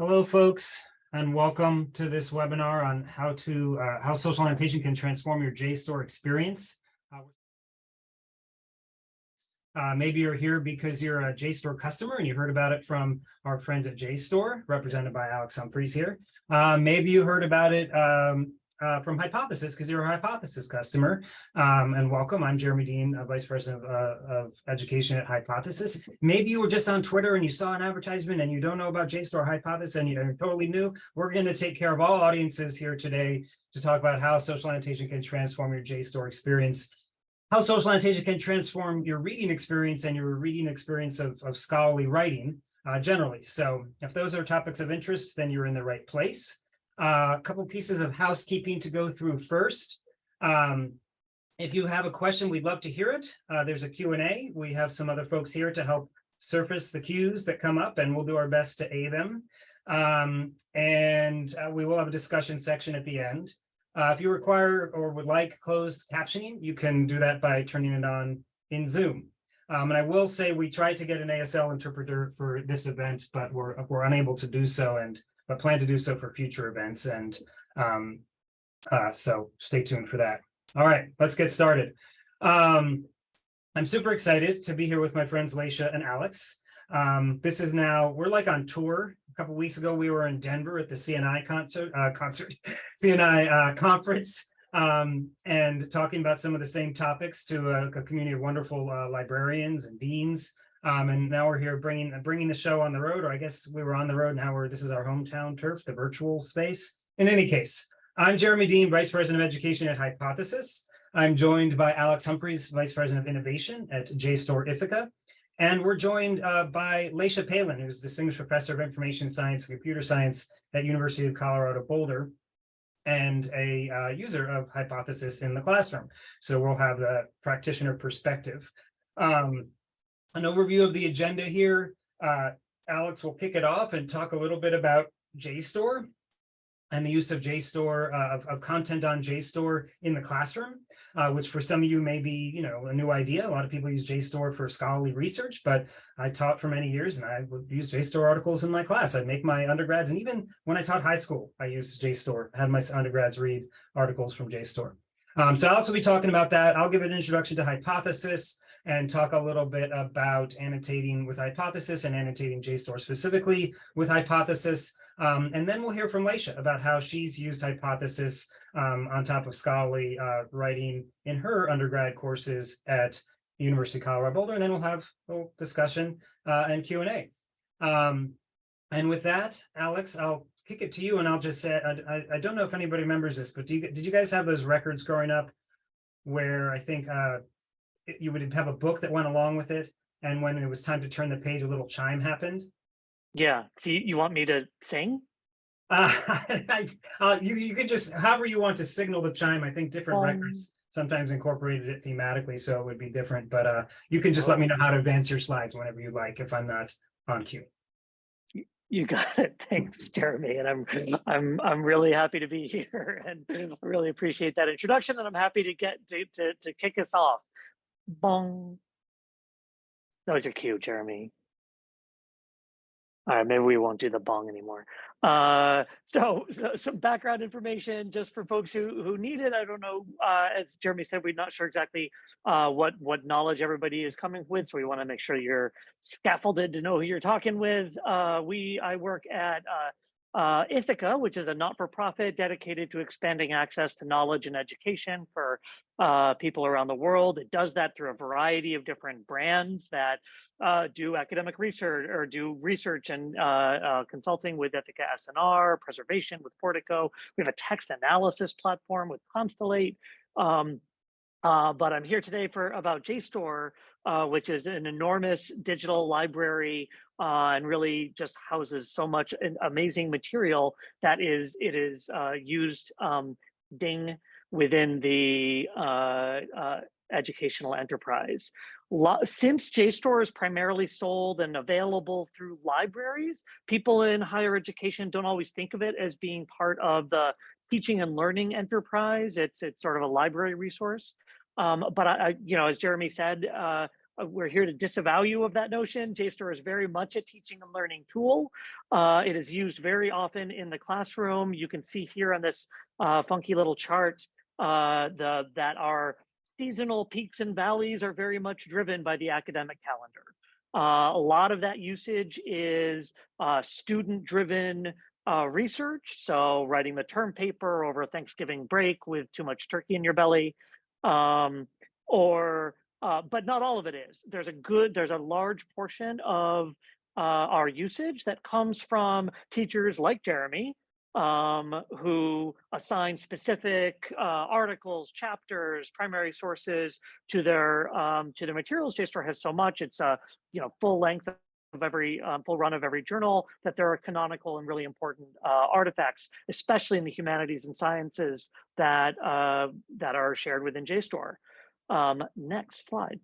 Hello, folks, and welcome to this webinar on how to uh, how social annotation can transform your JSTOR experience. Uh, uh, maybe you're here because you're a JSTOR customer and you heard about it from our friends at JSTOR, represented by Alex Humphreys here. Uh, maybe you heard about it um, uh, from Hypothesis because you're a Hypothesis customer. Um, and welcome, I'm Jeremy Dean, uh, Vice President of, uh, of, Education at Hypothesis. Maybe you were just on Twitter and you saw an advertisement and you don't know about JSTOR Hypothesis and you're totally new. We're going to take care of all audiences here today to talk about how social annotation can transform your JSTOR experience how social annotation can transform your reading experience and your reading experience of, of scholarly writing uh, generally. So if those are topics of interest, then you're in the right place. Uh, a couple pieces of housekeeping to go through first. Um, if you have a question, we'd love to hear it. Uh, there's a Q&A. We have some other folks here to help surface the cues that come up, and we'll do our best to aid them. Um, and uh, we will have a discussion section at the end. Uh, if you require or would like closed captioning, you can do that by turning it on in Zoom. Um, and I will say we tried to get an ASL interpreter for this event, but we're, we're unable to do so. And but plan to do so for future events. And um, uh, so stay tuned for that. All right, let's get started. Um, I'm super excited to be here with my friends Leysia and Alex. Um, this is now, we're like on tour. A couple weeks ago, we were in Denver at the CNI concert, uh, concert CNI uh, conference um, and talking about some of the same topics to a, a community of wonderful uh, librarians and deans um, and now we're here bringing bringing the show on the road, or I guess we were on the road. Now we're this is our hometown turf, the virtual space. In any case, I'm Jeremy Dean, Vice President of Education at Hypothesis. I'm joined by Alex Humphreys, Vice President of Innovation at JSTOR Ithaka. And we're joined uh, by Leysia Palen, who's Distinguished Professor of Information Science and Computer Science at University of Colorado Boulder and a uh, user of Hypothesis in the classroom. So we'll have the practitioner perspective. Um, an overview of the agenda here. Uh, Alex will kick it off and talk a little bit about JSTOR and the use of JSTOR, uh, of, of, content on JSTOR in the classroom, uh, which for some of you may be, you know, a new idea. A lot of people use JSTOR for scholarly research, but I taught for many years and I would use JSTOR articles in my class. I'd make my undergrads, and even when I taught high school, I used JSTOR, had my undergrads read articles from JSTOR. Um, so Alex will be talking about that. I'll give an introduction to Hypothesis, and talk a little bit about annotating with hypothesis and annotating JSTOR specifically with hypothesis. Um, and then we'll hear from Laisha about how she's used hypothesis um, on top of scholarly uh, writing in her undergrad courses at the University of Colorado Boulder. And then we'll have a little discussion uh, and Q&A. Um, and with that, Alex, I'll kick it to you and I'll just say, I, I, I don't know if anybody remembers this, but you, did you guys have those records growing up where I think uh, you would have a book that went along with it. And when it was time to turn the page, a little chime happened. Yeah. So you, you want me to sing? Uh, I, uh, you, you could just, however you want to signal the chime. I think different um, records sometimes incorporated it thematically, so it would be different. But uh, you can just let me know how to advance your slides whenever you like if I'm not on cue. You got it. Thanks, Jeremy. And I'm I'm I'm really happy to be here and I really appreciate that introduction. And I'm happy to get to to, to kick us off. Bong. Those are cute, Jeremy. All right, maybe we won't do the bong anymore. Uh, so, so, some background information just for folks who who need it. I don't know. Uh, as Jeremy said, we're not sure exactly uh, what what knowledge everybody is coming with, so we want to make sure you're scaffolded to know who you're talking with. Uh, we I work at uh, Ithaka, which is a not-for-profit dedicated to expanding access to knowledge and education for uh, people around the world. It does that through a variety of different brands that uh, do academic research or do research and uh, uh, consulting with Ithaka S+R, preservation with Portico. We have a text analysis platform with Constellate. Um, uh, but I'm here today for about JSTOR, uh, which is an enormous digital library uh, and really just houses so much amazing material that is it is uh, used um, ding within the uh, uh, educational enterprise. Since JSTOR is primarily sold and available through libraries, people in higher education don't always think of it as being part of the teaching and learning enterprise. It's it's sort of a library resource. Um, but I, I, you know, as Jeremy said, uh, we're here to disavow you of that notion. JSTOR is very much a teaching and learning tool. Uh, it is used very often in the classroom. You can see here on this uh, funky little chart uh, the that our seasonal peaks and valleys are very much driven by the academic calendar. Uh, a lot of that usage is uh, student-driven uh, research. So writing the term paper over Thanksgiving break with too much turkey in your belly, um, or uh, but not all of it is. There's a good, there's a large portion of uh, our usage that comes from teachers like Jeremy, um, who assign specific uh, articles, chapters, primary sources to their um, to their materials. JSTOR has so much; it's a you know full length of every um, full run of every journal that there are canonical and really important uh, artifacts, especially in the humanities and sciences that uh, that are shared within JSTOR. Um, next slide.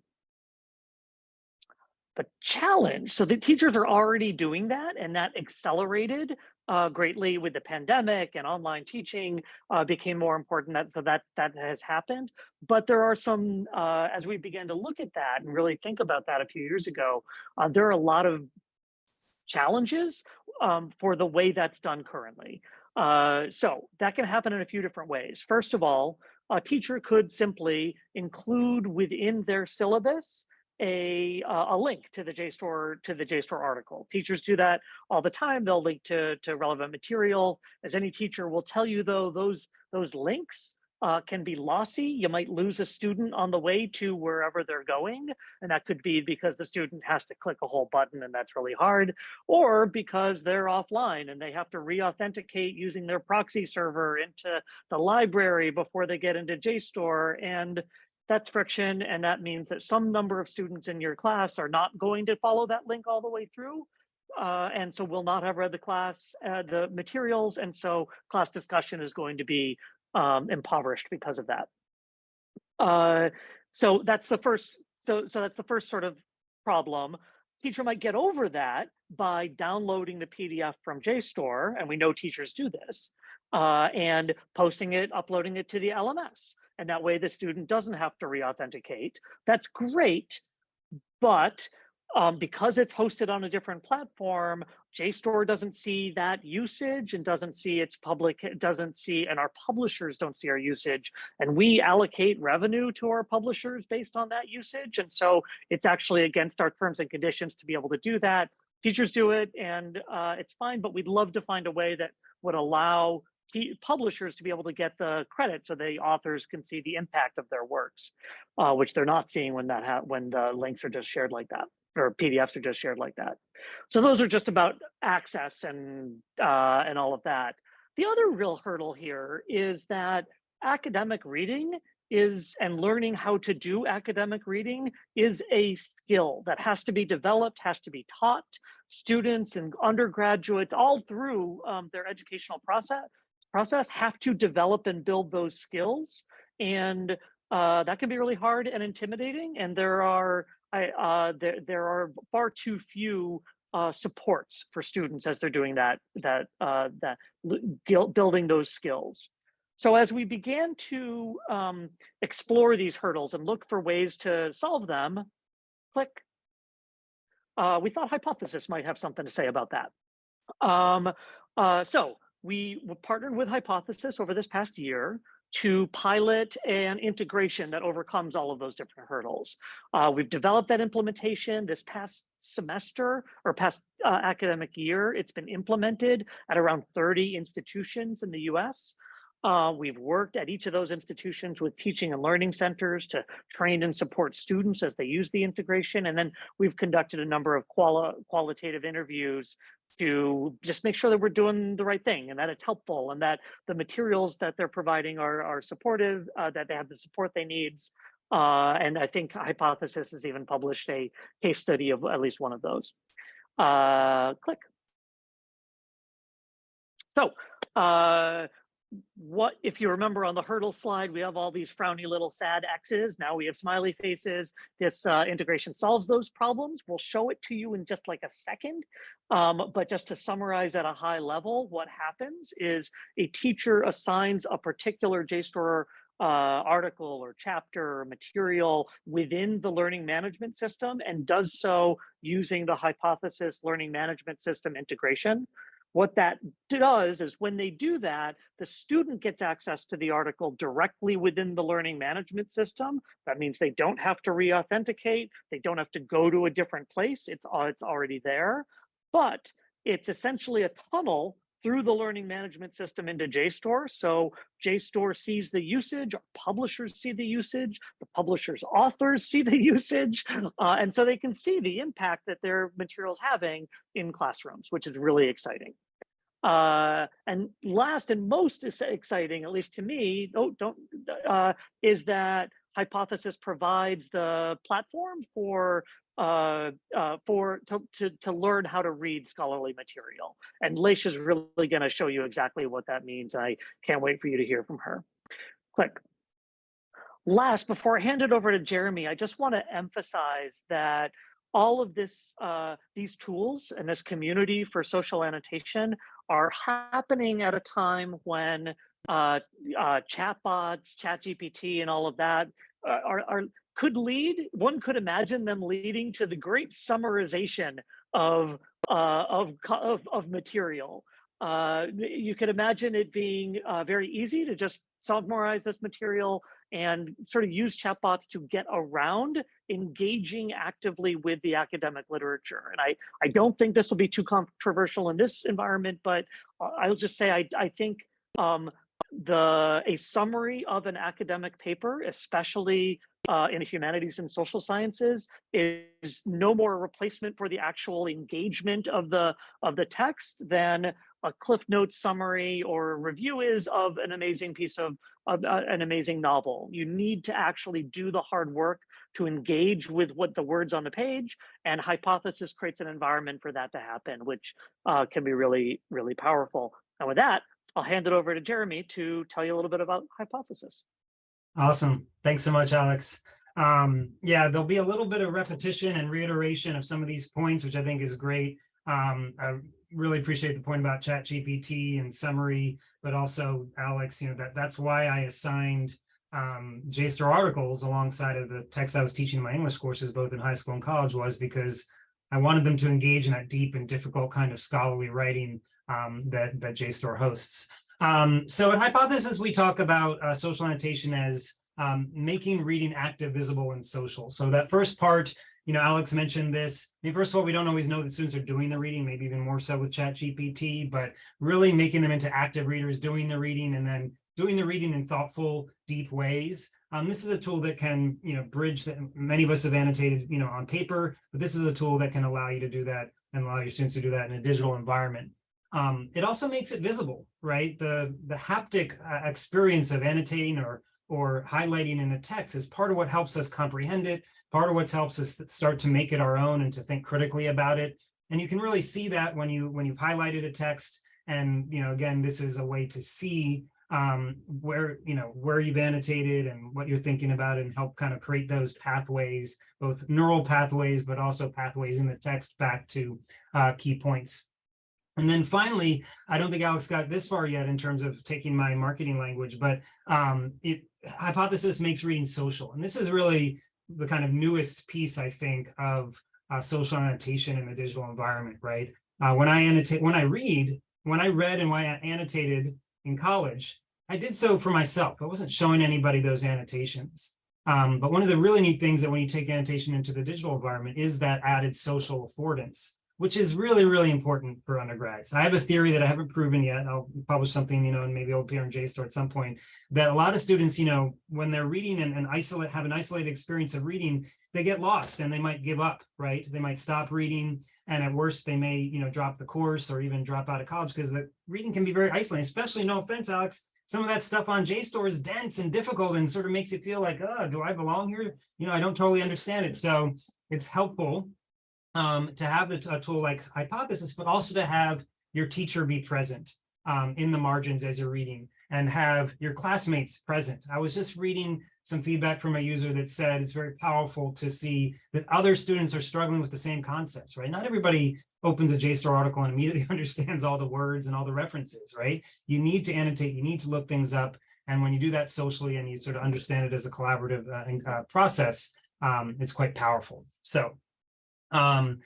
The challenge, so the teachers are already doing that and that accelerated uh, greatly with the pandemic and online teaching uh, became more important. That, so that, that has happened. But there are some, uh, as we began to look at that and really think about that a few years ago, uh, there are a lot of challenges um, for the way that's done currently. Uh, so that can happen in a few different ways. First of all, a teacher could simply include within their syllabus a uh, a link to the JSTOR to the JSTOR article. Teachers do that all the time. They'll link to to relevant material. As any teacher will tell you, though, those those links uh, can be lossy. You might lose a student on the way to wherever they're going. And that could be because the student has to click a whole button and that's really hard, or because they're offline and they have to re-authenticate using their proxy server into the library before they get into JSTOR. And that's friction. And that means that some number of students in your class are not going to follow that link all the way through. Uh, and so will not have read the class, uh, the materials. And so class discussion is going to be um, impoverished because of that. Uh, so that's the first. So so that's the first sort of problem. Teacher might get over that by downloading the PDF from JSTOR, and we know teachers do this, uh, and posting it, uploading it to the LMS. And that way the student doesn't have to re-authenticate. That's great, but um, because it's hosted on a different platform, JSTOR doesn't see that usage and doesn't see its public, doesn't see, and our publishers don't see our usage. And we allocate revenue to our publishers based on that usage. And so it's actually against our terms and conditions to be able to do that. Teachers do it and uh, it's fine, but we'd love to find a way that would allow publishers to be able to get the credit so the authors can see the impact of their works, uh, which they're not seeing when that when the links are just shared like that or PDFs are just shared like that. So those are just about access and uh, and all of that. The other real hurdle here is that academic reading is and learning how to do academic reading is a skill that has to be developed, has to be taught. Students and undergraduates all through um, their educational process process have to develop and build those skills. And uh, that can be really hard and intimidating. And there are I, uh, there, there are far too few uh, supports for students as they're doing that, that, uh, that building those skills. So as we began to um, explore these hurdles and look for ways to solve them, click, uh, we thought Hypothesis might have something to say about that. Um, uh, so we partnered with Hypothesis over this past year to pilot an integration that overcomes all of those different hurdles. Uh, we've developed that implementation this past semester or past uh, academic year. It's been implemented at around 30 institutions in the US. Uh, we've worked at each of those institutions with teaching and learning centers to train and support students as they use the integration. And then we've conducted a number of quali qualitative interviews to just make sure that we're doing the right thing and that it's helpful and that the materials that they're providing are, are supportive, uh, that they have the support they need. Uh, and I think Hypothesis has even published a case study of at least one of those. Uh, click. So uh, what if you remember on the hurdle slide we have all these frowny little sad x's. Now we have smiley faces. This uh, integration solves those problems. We'll show it to you in just like a second. Um, but just to summarize at a high level what happens is a teacher assigns a particular JSTOR uh, article or chapter or material within the learning management system and does so using the hypothesis learning management system integration. What that does is when they do that, the student gets access to the article directly within the learning management system. That means they don't have to re-authenticate. They don't have to go to a different place. It's, it's already there. But it's essentially a tunnel through the learning management system into JSTOR. So JSTOR sees the usage, publishers see the usage, the publishers' authors see the usage, uh, and so they can see the impact that their material's having in classrooms, which is really exciting. Uh, and last and most exciting, at least to me, don't, don't uh, is that Hypothesis provides the platform for uh, uh, for to, to, to learn how to read scholarly material. And Leish is really going to show you exactly what that means. I can't wait for you to hear from her. Click. Last, before I hand it over to Jeremy, I just want to emphasize that all of this, uh, these tools and this community for social annotation are happening at a time when uh, uh, chatbots, ChatGPT, and all of that uh, are, are could lead, one could imagine them leading to the great summarization of, uh, of, of, of, material. Uh, you could imagine it being uh, very easy to just summarize this material and sort of use chatbots to get around engaging actively with the academic literature. And I, I don't think this will be too controversial in this environment, but uh, I'll just say I, I think um, the a summary of an academic paper, especially uh, in humanities and social sciences, is no more a replacement for the actual engagement of the of the text than a cliff notes summary or review is of an amazing piece of, of uh, an amazing novel. You need to actually do the hard work to engage with what the words on the page and hypothesis creates an environment for that to happen, which uh, can be really, really powerful. And with that, I'll hand it over to Jeremy to tell you a little bit about hypothesis. Awesome. Thanks so much, Alex. Um, yeah, there'll be a little bit of repetition and reiteration of some of these points, which I think is great. Um, I really appreciate the point about ChatGPT and summary, but also Alex, you know, that that's why I assigned um, JSTOR articles alongside of the text I was teaching in my English courses, both in high school and college was because I wanted them to engage in that deep and difficult kind of scholarly writing um, that, that JSTOR hosts. Um, so at Hypothesis, we talk about uh, social annotation as um, making reading active, visible, and social. So that first part, you know, Alex mentioned this. I mean, first of all, we don't always know that students are doing the reading, maybe even more so with ChatGPT, but really making them into active readers, doing the reading, and then doing the reading in thoughtful, deep ways. Um, this is a tool that can, you know, bridge that many of us have annotated, you know, on paper, but this is a tool that can allow you to do that and allow your students to do that in a digital environment. Um, it also makes it visible, right? The, the haptic uh, experience of annotating or, or highlighting in a text is part of what helps us comprehend it, part of what helps us start to make it our own and to think critically about it. And you can really see that when you when you've highlighted a text. And you know, again, this is a way to see um, where you know where you've annotated and what you're thinking about and help kind of create those pathways, both neural pathways, but also pathways in the text back to uh, key points. And then finally, I don't think Alex got this far yet in terms of taking my marketing language, but um, it hypothesis makes reading social. And this is really the kind of newest piece, I think, of uh, social annotation in the digital environment, right? Uh, when I annotate, when I read, when I read and when I annotated in college, I did so for myself. I wasn't showing anybody those annotations. Um, but one of the really neat things that when you take annotation into the digital environment is that added social affordance which is really, really important for undergrads. I have a theory that I haven't proven yet. I'll publish something, you know, and maybe it'll appear in JSTOR at some point, that a lot of students, you know, when they're reading and, and isolate, have an isolated experience of reading, they get lost and they might give up, right? They might stop reading. And at worst, they may, you know, drop the course or even drop out of college because the reading can be very isolating, especially, no offense, Alex, some of that stuff on JSTOR is dense and difficult and sort of makes it feel like, oh, do I belong here? You know, I don't totally understand it. So it's helpful um, to have a, a, tool like Hypothesis, but also to have your teacher be present um, in the margins as you're reading and have your classmates present. I was just reading some feedback from a user that said it's very powerful to see that other students are struggling with the same concepts, right? Not everybody opens a JSTOR article and immediately understands all the words and all the references, right? You need to annotate, you need to look things up. And when you do that socially and you sort of understand it as a collaborative uh, uh, process, um, it's quite powerful. So um,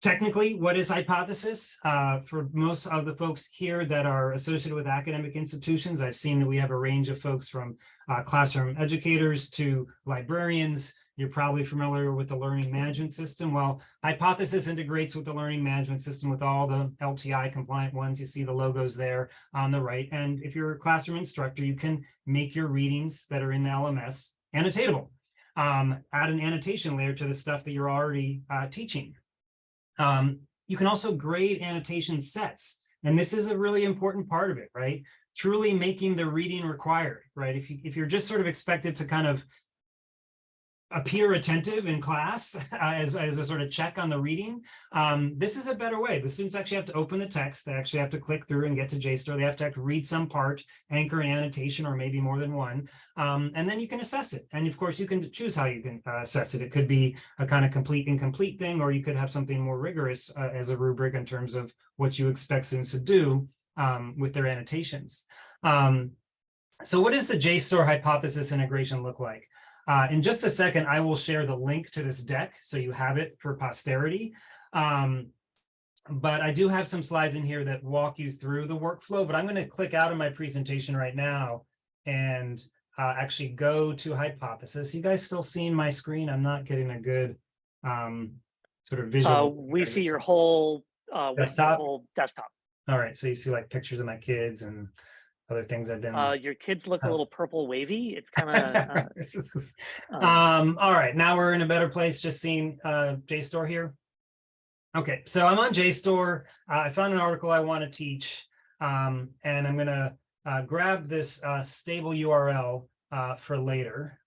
technically, what is hypothesis? Uh, for most of the folks here that are associated with academic institutions, I've seen that we have a range of folks from uh, classroom educators to librarians. You're probably familiar with the learning management system. Well, Hypothesis integrates with the learning management system with all the LTI compliant ones. You see the logos there on the right. And if you're a classroom instructor, you can make your readings that are in the LMS annotatable. Um, add an annotation layer to the stuff that you're already uh, teaching. Um, you can also grade annotation sets. And this is a really important part of it, right? Truly making the reading required, right? If, you, if you're just sort of expected to kind of appear attentive in class uh, as, as a sort of check on the reading. Um, this is a better way. The students actually have to open the text. They actually have to click through and get to JSTOR. They have to, have to read some part, anchor an annotation, or maybe more than one. Um, and then you can assess it. And of course, you can choose how you can uh, assess it. It could be a kind of complete incomplete thing, or you could have something more rigorous uh, as a rubric in terms of what you expect students to do um, with their annotations. Um, so what does the JSTOR hypothesis integration look like? Uh, in just a second, I will share the link to this deck so you have it for posterity. Um, but I do have some slides in here that walk you through the workflow, but I'm going to click out of my presentation right now and uh, actually go to hypothesis. You guys still seeing my screen? I'm not getting a good um, sort of Uh, visual. we see your whole, uh, Desktop? whole desktop. All right, so you see like pictures of my kids and other things I've been. Uh, your kids look a Oh. little purple wavy. It's kind of, uh, Um, all right, now we're in a better place, just seeing uh JSTOR here. Okay, so I'm on JSTOR. Uh, I found an article I want to teach. Um, and I'm gonna uh grab this uh stable URL uh for later.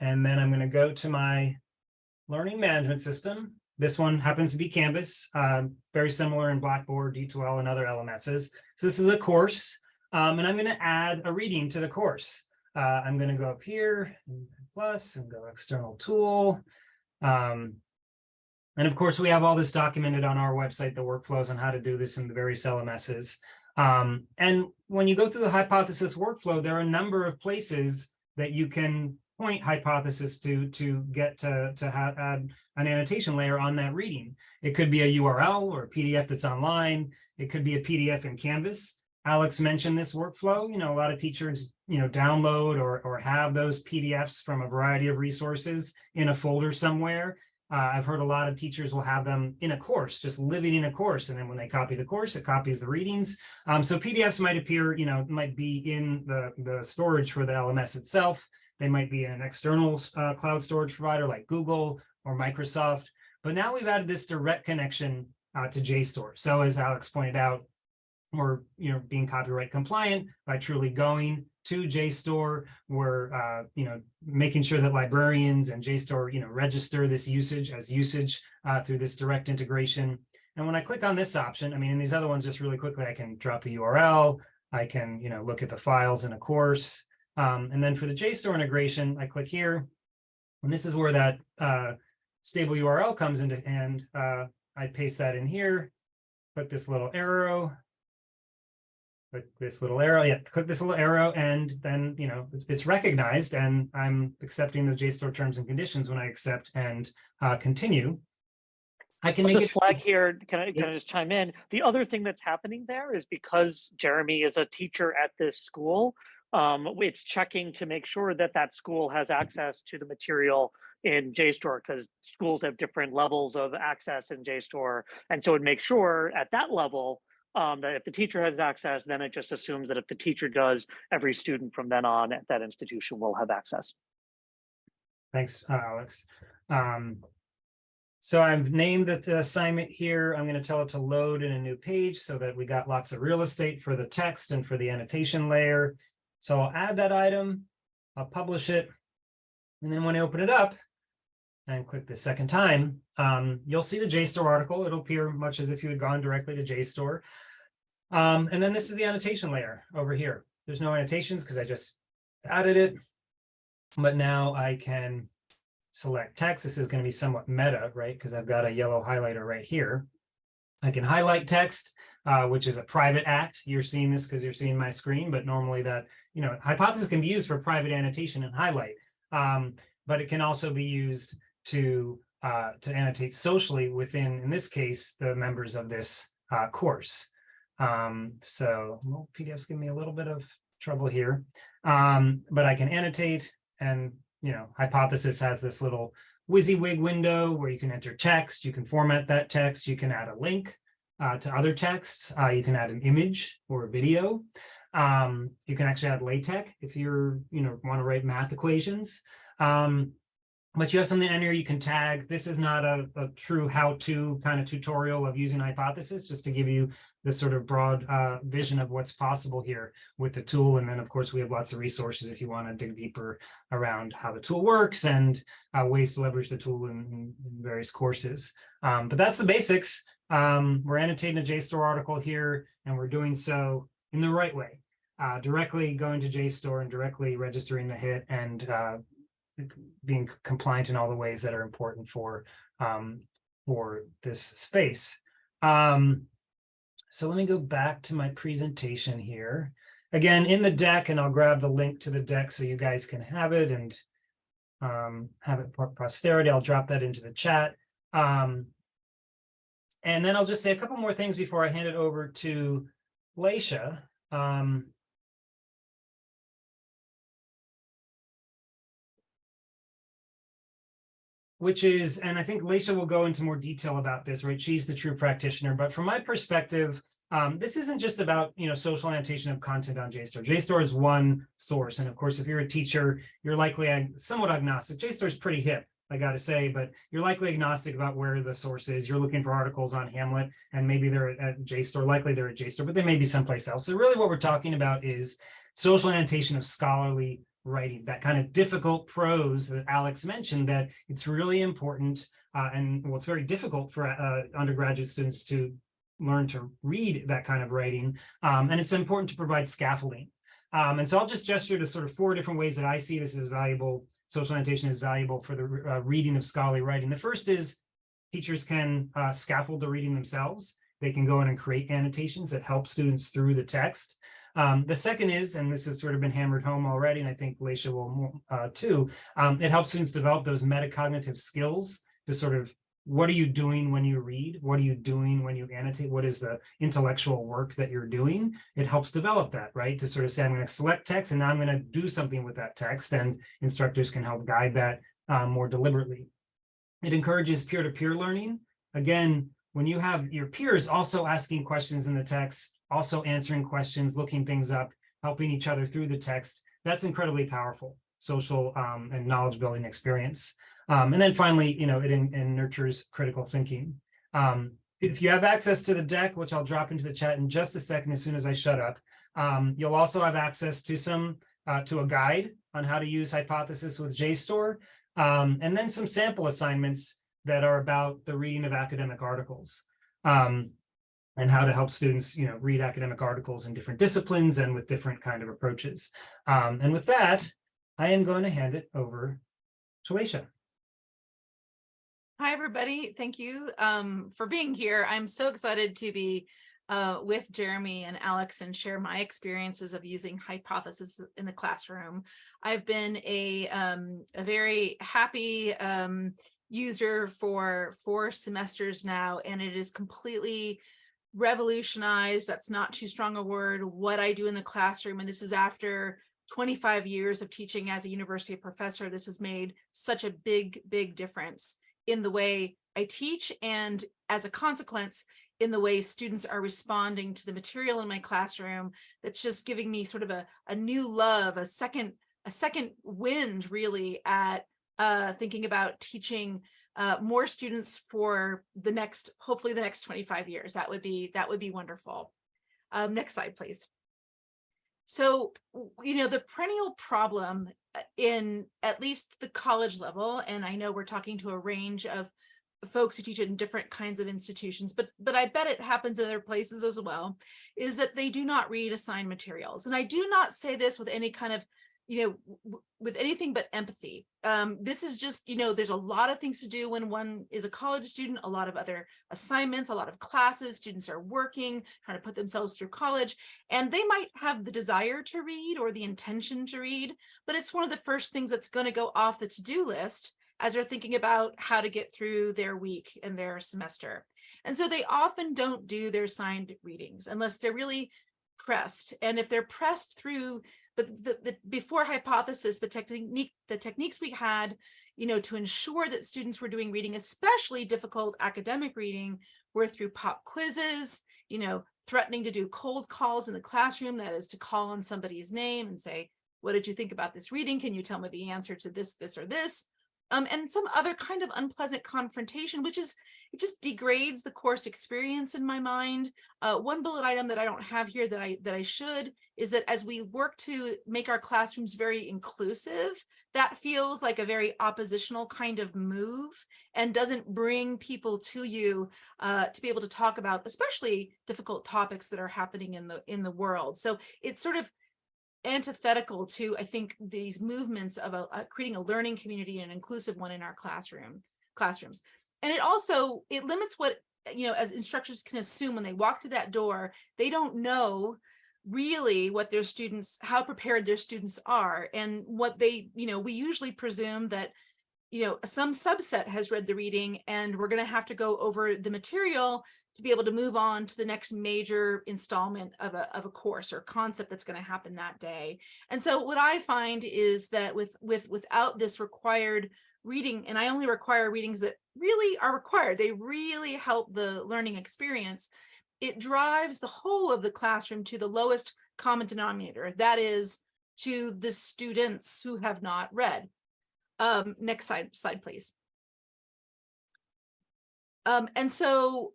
And then I'm gonna go to my learning management system. This one happens to be Canvas, uh, very similar in Blackboard, D2L, and other LMSs. So this is a course, um, and I'm gonna add a reading to the course. Uh, I'm going to go up here, plus, and go external tool. Um, and of course, we have all this documented on our website, the workflows on how to do this in the various LMSs. Um, and when you go through the hypothesis workflow, there are a number of places that you can point hypothesis to to get to, to have add an annotation layer on that reading. It could be a URL or a PDF that's online. It could be a PDF in Canvas. Alex mentioned this workflow. You know, a lot of teachers, you know, download or, or have those PDFs from a variety of resources in a folder somewhere. Uh, I've heard a lot of teachers will have them in a course, just living in a course. And then when they copy the course, it copies the readings. Um, so PDFs might appear, you know, might be in the, the storage for the LMS itself. They might be in an external uh, cloud storage provider like Google or Microsoft. But now we've added this direct connection uh, to JSTOR. So as Alex pointed out, we're you know being copyright compliant by truly going to JSTOR. We're uh, you know making sure that librarians and JSTOR you know register this usage as usage uh, through this direct integration. And when I click on this option, I mean, in these other ones, just really quickly, I can drop a URL. I can you know look at the files in a course. Um, and then for the JSTOR integration, I click here. And this is where that uh, stable URL comes into and uh, I paste that in here. Click this little arrow, click this little arrow, yeah, click this little arrow and then, you know, it's- recognized and I'm accepting the JSTOR terms and conditions when I accept and uh, continue. I can I'll make just it, flag here, can I, can I just chime in? The other thing that's happening there is because Jeremy is a teacher at this school, um, it's checking to make sure that that school has access to the material in JSTOR because schools have different levels of access in JSTOR. And so it makes sure at that level um, that if the teacher has access, then it just assumes that if the teacher does, every student from then on at that institution will have access. thanks, uh, Alex. Um, So I've named the assignment here. I'm going to tell it to load in a new page so that we got lots of real estate for the text and for the annotation layer. So I'll add that item, I'll publish it. And then when I open it up and click the second time, um, you'll see the JSTOR article. It'll appear much as if you had gone directly to JSTOR. Um, and then this is the annotation layer over here. There's no annotations because I just added it. But now I can select text. This is going to be somewhat meta, right? Because I've got a yellow highlighter right here. I can highlight text. uh, which is a private act. You're seeing this because you're seeing my screen, but normally that, you know, hypothesis can be used for private annotation and highlight. Um, but it can also be used to uh, to annotate socially within, in this case, the members of this uh, course. Um, so well, PDFs give me a little bit of trouble here, um, but I can annotate and, you know, hypothesis has this little WYSIWYG window where you can enter text, you can format that text, you can add a link uh, to other texts, uh, you can add an image or a video. Um, you can actually add LaTeX if you're, you know, want to write math equations. Um, but you have something in here you can tag. This is not a, a true how-to kind of tutorial of using hypothesis, just to give you the sort of broad uh, vision of what's possible here with the tool. And then, of course, we have lots of resources if you want to dig deeper around how the tool works and uh, ways to leverage the tool in, in various courses. Um, but that's the basics. Um, we're annotating a JSTOR article here, and we're doing so in the right way. Uh, directly going to JSTOR and directly registering the hit and uh, being compliant in all the ways that are important for um, for this space. Um, so let me go back to my presentation here. Again, in the deck, and I'll grab the link to the deck so you guys can have it and um, have it for posterity. I'll drop that into the chat. Um, and then I'll just say a couple more things before I hand it over to Leysia. Um, which is, and I think Leysia will go into more detail about this, right? She's the true practitioner, but from my perspective, um, this isn't just about, you know, social annotation of content on JSTOR. JSTOR is one source. And of course, if you're a teacher, you're likely ag somewhat agnostic. JSTOR is pretty hip, I got to say, but you're likely agnostic about where the source is. You're looking for articles on Hamlet and maybe they're at JSTOR, likely they're at JSTOR, but they may be someplace else. So really what we're talking about is social annotation of scholarly writing, that kind of difficult prose that Alex mentioned, that it's really important uh, and well, it's very difficult for uh, undergraduate students to learn to read that kind of writing. Um, and it's important to provide scaffolding. Um, and so I'll just gesture to sort of four different ways that I see this as valuable, social annotation is valuable for the uh, reading of scholarly writing. The first is teachers can uh, scaffold the reading themselves. They can go in and create annotations that help students through the text. Um, the second is, and this has sort of been hammered home already, and I think Leysia will uh, too, um, it helps students develop those metacognitive skills to sort of, what are you doing when you read? What are you doing when you annotate? What is the intellectual work that you're doing? It helps develop that, right? To sort of say, I'm going to select text and now I'm going to do something with that text and instructors can help guide that um, more deliberately. It encourages peer-to-peer -peer learning. Again, when you have your peers also asking questions in the text, also answering questions, looking things up, helping each other through the text. That's incredibly powerful social um, and knowledge building experience. Um, and then finally, you know, it, in, nurtures critical thinking. Um, if you have access to the deck, which I'll drop into the chat in just a second as soon as I shut up, um, you'll also have access to some uh, to a guide on how to use hypothesis with JSTOR, um, and then some sample assignments that are about the reading of academic articles. Um, and how to help students, you know, read academic articles in different disciplines and with different kind of approaches. Um, and with that, I am going to hand it over to Aisha. Hi, everybody. Thank you um, for being here. I'm so excited to be uh, with Jeremy and Alex and share my experiences of using hypothesis in the classroom. I've been a, um, a very happy um, user for four semesters now, and it is completely revolutionized, that's not too strong a word, what I do in the classroom. And this is after 25 years of teaching as a university professor. This has made such a big, big difference in the way I teach and as a consequence, in the way students are responding to the material in my classroom that's just giving me sort of a, a new love, a second, a second wind really at uh, thinking about teaching uh, more students for the next, hopefully the next 25 years. That would be, that would be wonderful. Um, next slide, please. So, you know, the perennial problem uh, in at least the college level, and I know we're talking to a range of folks who teach it in different kinds of institutions, but but I bet it happens in other places as well, is that they do not read assigned materials. And I do not say this with any kind of you know, with anything but empathy. Um, this is just, you know, there's a lot of things to do when one is a college student, a lot of other assignments, a lot of classes, students are working, trying to put themselves through college, and they might have the desire to read or the intention to read, but it's one of the first things that's going to go off the to-do list as they're thinking about how to get through their week and their semester. And so they often don't do their signed readings unless they're really pressed. And if they're pressed through, but the, the before hypothesis, the technique, the techniques we had, you know, to ensure that students were doing reading, especially difficult academic reading, were through pop quizzes, you know, threatening to do cold calls in the classroom, that is to call on somebody's name and say, what did you think about this reading? Can you tell me the answer to this, this, or this? Um, and some other kind of unpleasant confrontation, which is, it just degrades the course experience in my mind. Uh, one bullet item that I don't have here that I, that I should is that as we work to make our classrooms very inclusive, that feels like a very oppositional kind of move and doesn't bring people to you uh, to be able to talk about especially difficult topics that are happening in the in the world. So it's sort of antithetical to, I think, these movements of a, a creating a learning community and an inclusive one in our classroom classrooms. And it also, it limits what, you know, as instructors can assume when they walk through that door, they don't know really what their students, how prepared their students are and what they, you know, we usually presume that, you know, some subset has read the reading and we're going to have to go over the material to be able to move on to the next major installment of a, of a course or concept that's going to happen that day. And so what I find is that with, with, without this required reading, and I only require readings that really are required, they really help the learning experience, it drives the whole of the classroom to the lowest common denominator, that is to the students who have not read. Um, next slide, slide, please. Um, and so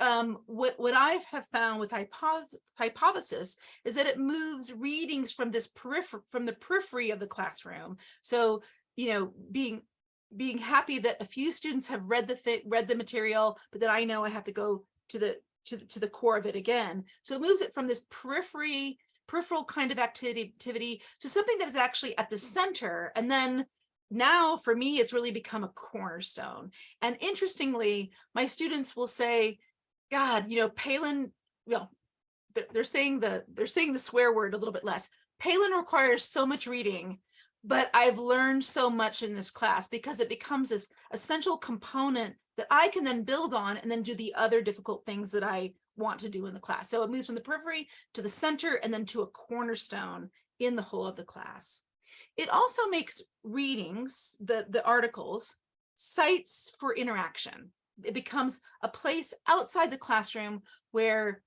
um, what, what I have found with hypothesis, hypothesis is that it moves readings from this periphery, from the periphery of the classroom. So, you know, being being happy that a few students have read the read the material, but that I know I have to go to the to, to the core of it again. So it moves it from this periphery, peripheral kind of activity, activity to something that is actually at the center. And then now for me, it's really become a cornerstone. And interestingly, my students will say, God, you know, Palen, well, they're saying the they're saying the swear word a little bit less. Palen requires so much reading, but I've learned so much in this class because it becomes this essential component that I can then build on and then do the other difficult things that I want to do in the class. So it moves from the periphery to the center and then to a cornerstone in the whole of the class. It also makes readings, the, the articles, sites for interaction it becomes a place outside the classroom where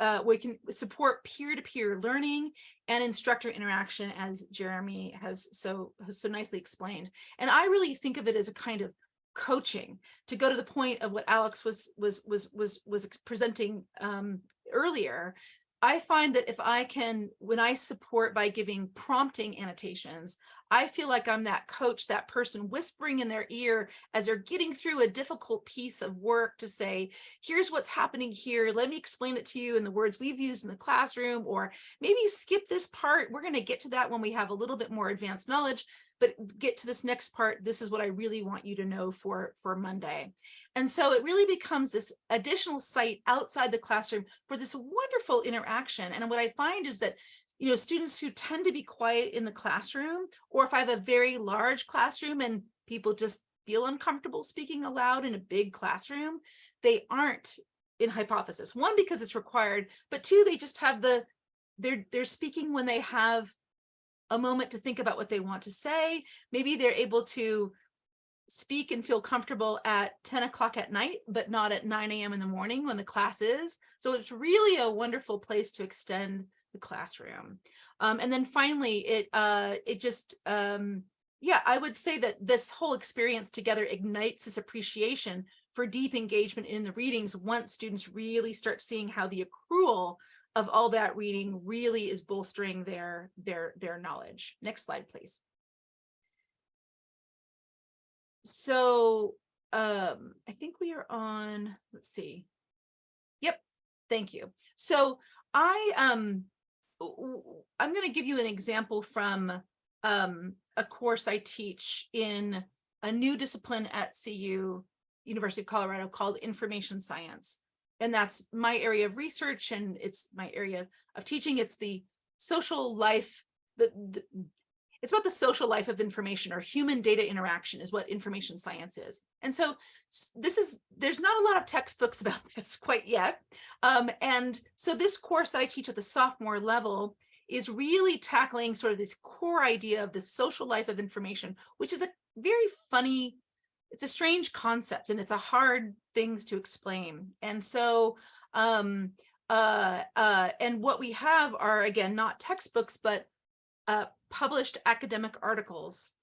uh, we can support peer-to-peer -peer learning and instructor interaction as Jeremy has so has so nicely explained. And I really think of it as a kind of coaching to go to the point of what Alex was was was was was presenting um, earlier. I find that if I can, when I support by giving prompting annotations, I feel like I'm that coach, that person whispering in their ear as they're getting through a difficult piece of work to say, here's what's happening here. Let me explain it to you in the words we've used in the classroom, or maybe skip this part. We're going to get to that when we have a little bit more advanced knowledge, but get to this next part. This is what I really want you to know for, for Monday. And so it really becomes this additional site outside the classroom for this wonderful interaction. And what I find is that you know, students who tend to be quiet in the classroom, or if I have a very large classroom and people just feel uncomfortable speaking aloud in a big classroom, they aren't in hypothesis. One, because it's required, but two, they just have the, they're, they're speaking when they have a moment to think about what they want to say. Maybe they're able to speak and feel comfortable at 10 o'clock at night, but not at 9 a.m. in the morning when the class is. So it's really a wonderful place to extend the classroom. Um, and then finally, it uh, it just, um, yeah, I would say that this whole experience together ignites this appreciation for deep engagement in the readings once students really start seeing how the accrual of all that reading really is bolstering their their their knowledge. Next slide, please. So um, I think we are on, let's see. Yep, thank you. So I um I'm going to give you an example from um, a course I teach in a new discipline at CU, University of Colorado called Information Science. And that's my area of research and it's my area of teaching. It's the social life, the, the it's about the social life of information or human data interaction is what information science is. And so this is, there's not a lot of textbooks about this quite yet. Um, and so this course that I teach at the sophomore level is really tackling sort of this core idea of the social life of information, which is a very funny, it's a strange concept and it's a hard things to explain. And so, um, uh, uh, and what we have are, again, not textbooks, but uh, published academic articles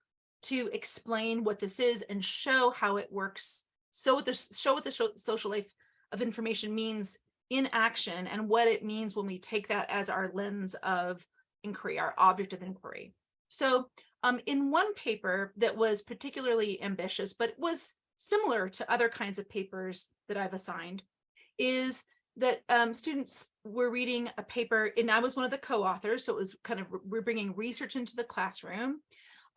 to explain what this is and show how it works. So what this show what the social life of information means in action and what it means when we take that as our lens of inquiry, our object of inquiry. So um, in one paper that was particularly ambitious, but was similar to other kinds of papers that I've assigned, is that um, students were reading a paper, and I was one of the co-authors, so it was kind of we're bringing research into the classroom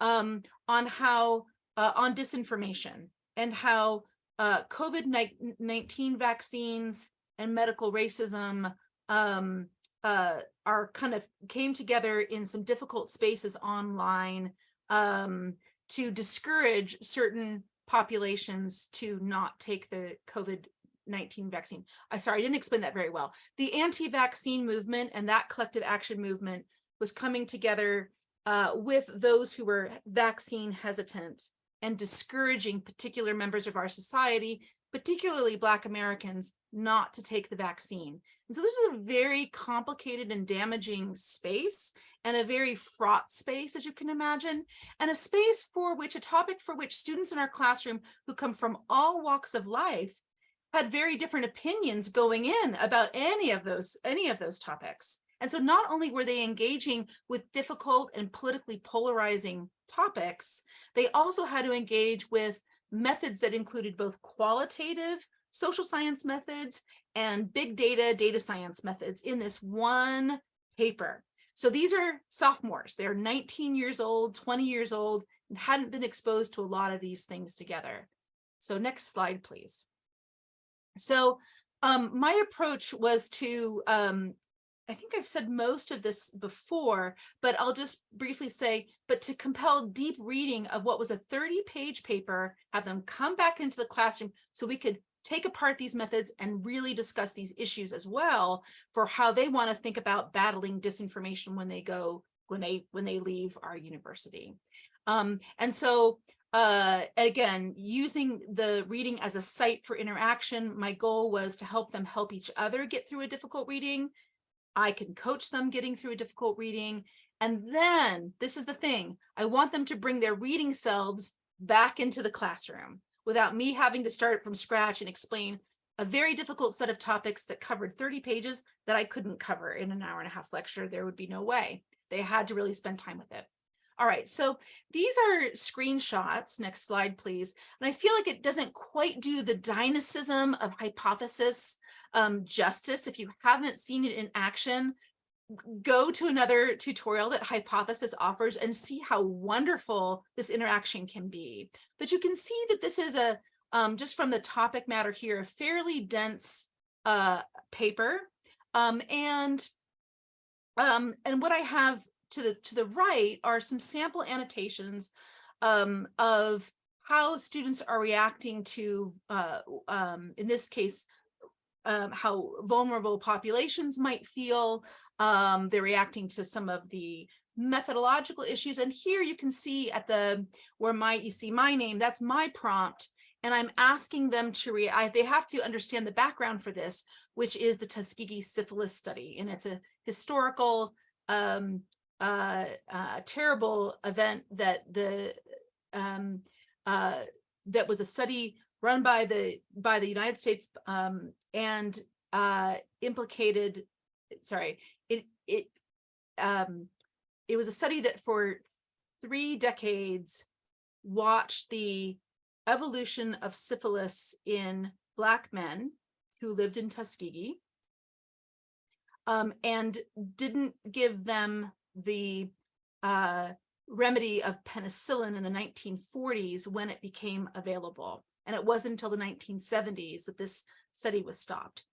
um, on how uh, on disinformation and how uh, COVID-19 vaccines and medical racism um, uh, are kind of came together in some difficult spaces online um, to discourage certain populations to not take the COVID 19 vaccine. I sorry, I didn't explain that very well. The anti-vaccine movement and that collective action movement was coming together uh, with those who were vaccine hesitant and discouraging particular members of our society, particularly Black Americans, not to take the vaccine. And so this is a very complicated and damaging space and a very fraught space, as you can imagine, and a space for which, a topic for which students in our classroom who come from all walks of life had very different opinions going in about any of those any of those topics. And so not only were they engaging with difficult and politically polarizing topics, they also had to engage with methods that included both qualitative social science methods and big data data science methods in this one paper. So these are sophomores. They're 19 years old, 20 years old, and hadn't been exposed to a lot of these things together. So next slide, please. So um, my approach was to, um, I think I've said most of this before, but I'll just briefly say, but to compel deep reading of what was a 30 page paper, have them come back into the classroom so we could take apart these methods and really discuss these issues as well for how they want to think about battling disinformation when they go, when they, when they leave our university. Um, and so uh, again, using the reading as a site for interaction, my goal was to help them help each other get through a difficult reading. I can coach them getting through a difficult reading. And then this is the thing, I want them to bring their reading selves back into the classroom without me having to start from scratch and explain a very difficult set of topics that covered 30 pages that I couldn't cover in an hour and a half lecture. There would be no way. They had to really spend time with it. All right, so these are screenshots. Next slide, please. And I feel like it doesn't quite do the dynamism of hypothesis um, justice. If you haven't seen it in action, go to another tutorial that Hypothesis offers and see how wonderful this interaction can be. But you can see that this is a, um, just from the topic matter here, a fairly dense uh, paper. Um, and, um, and what I have to the to the right are some sample annotations um, of how students are reacting to, uh, um, in this case, um, how vulnerable populations might feel. Um, they're reacting to some of the methodological issues. And here you can see at the where my you see my name, that's my prompt. And I'm asking them to re I, they have to understand the background for this, which is the Tuskegee syphilis study. And it's a historical um, uh, uh, terrible event that the um, uh, that was a study run by the by the United States um, and uh, implicated. Sorry, it it um, it was a study that for three decades watched the evolution of syphilis in Black men who lived in Tuskegee um, and didn't give them the uh, remedy of penicillin in the 1940s when it became available. And it wasn't until the 1970s that this study was stopped.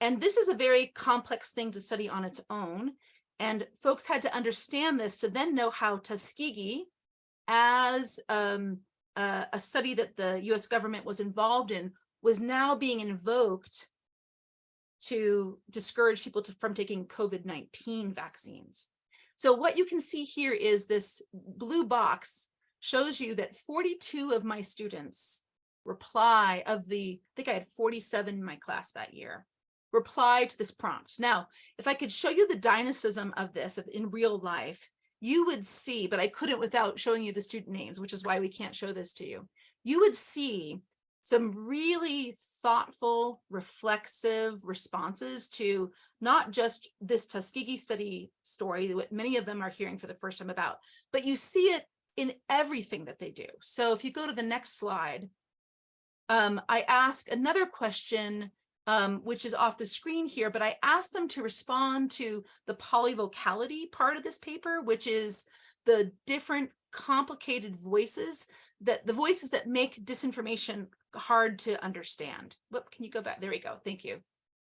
And this is a very complex thing to study on its own. And folks had to understand this to then know how Tuskegee, as um, a, study that the US government was involved in, was now being invoked to discourage people to, from taking COVID-19 vaccines. So what you can see here is this blue box shows you that 42 of my students reply of the, I think I had 47 in my class that year, reply to this prompt. Now, if I could show you the dynamism of this in real life, you would see, but I couldn't without showing you the student names, which is why we can't show this to you. You would see some really thoughtful, reflexive responses to not just this Tuskegee study story, what many of them are hearing for the first time about, but you see it in everything that they do. So if you go to the next slide, um, I ask another question, um, which is off the screen here, but I asked them to respond to the polyvocality part of this paper, which is the different complicated voices that the voices that make disinformation hard to understand. What can you go back? There we go. Thank you.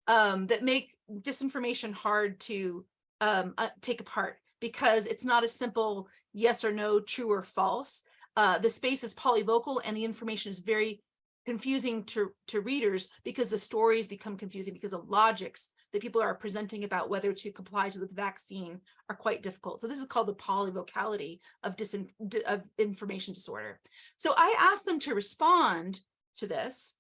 Um, that make disinformation hard to um, uh, take apart because it's not a simple yes or no, true or false. Uh, the space is polyvocal and the information is very confusing to, to readers because the stories become confusing because the logics that people are presenting about whether to comply to the vaccine are quite difficult. So this is called the polyvocality of, disin of information disorder. So I asked them to respond to this.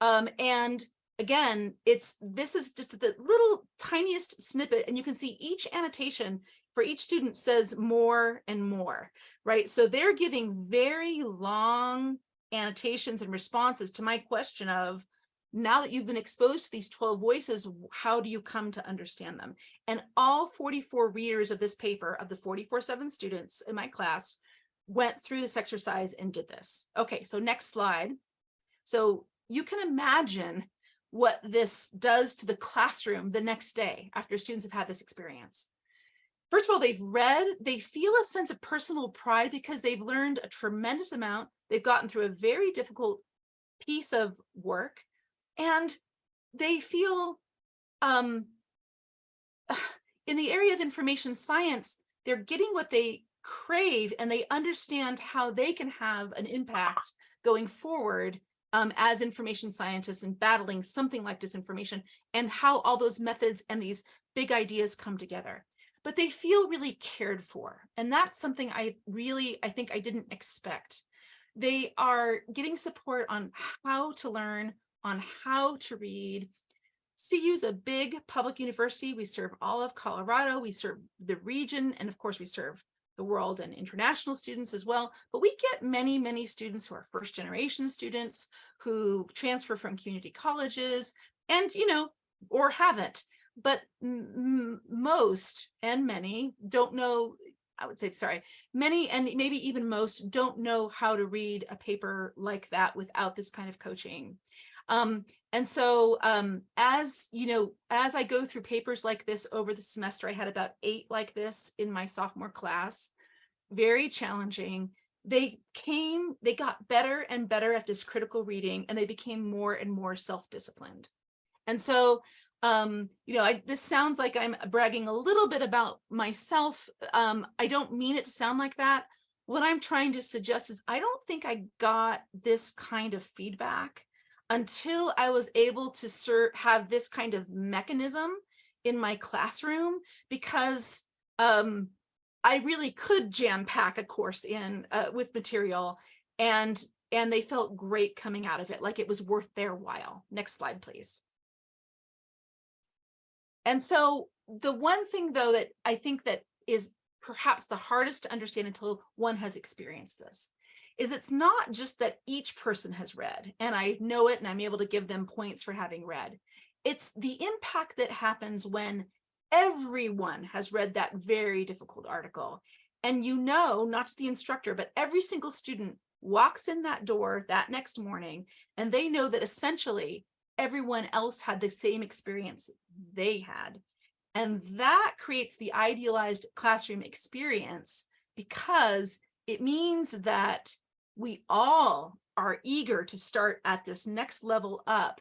Um, and again, it's this is just the little tiniest snippet, and you can see each annotation for each student says more and more, right? So they're giving very long annotations and responses to my question of, now that you've been exposed to these 12 voices, how do you come to understand them? And all 44 readers of this paper, of the 44-7 students in my class, went through this exercise and did this. Okay, so next slide. So you can imagine what this does to the classroom the next day after students have had this experience. First of all, they've read, they feel a sense of personal pride because they've learned a tremendous amount. They've gotten through a very difficult piece of work and they feel um, in the area of information science, they're getting what they crave and they understand how they can have an impact going forward um, as information scientists and battling something like disinformation and how all those methods and these big ideas come together. But they feel really cared for. And that's something I really, I think I didn't expect. They are getting support on how to learn, on how to read. CU is a big public university. We serve all of Colorado. We serve the region. And of course, we serve the world and international students as well. But we get many, many students who are first generation students who transfer from community colleges and, you know, or haven't. But most and many don't know, I would say, sorry, many and maybe even most don't know how to read a paper like that without this kind of coaching. Um, and so um, as, you know, as I go through papers like this over the semester, I had about eight like this in my sophomore class, very challenging. They came, they got better and better at this critical reading and they became more and more self-disciplined. And so, um, you know, I, this sounds like I'm bragging a little bit about myself. Um, I don't mean it to sound like that. What I'm trying to suggest is I don't think I got this kind of feedback until I was able to have this kind of mechanism in my classroom because um, I really could jam pack a course in uh, with material and and they felt great coming out of it, like it was worth their while. Next slide, please. And so the one thing though that I think that is perhaps the hardest to understand until one has experienced this is it's not just that each person has read and I know it and I'm able to give them points for having read. It's the impact that happens when everyone has read that very difficult article. And you know, not just the instructor, but every single student walks in that door that next morning and they know that essentially everyone else had the same experience they had. And that creates the idealized classroom experience because it means that we all are eager to start at this next level up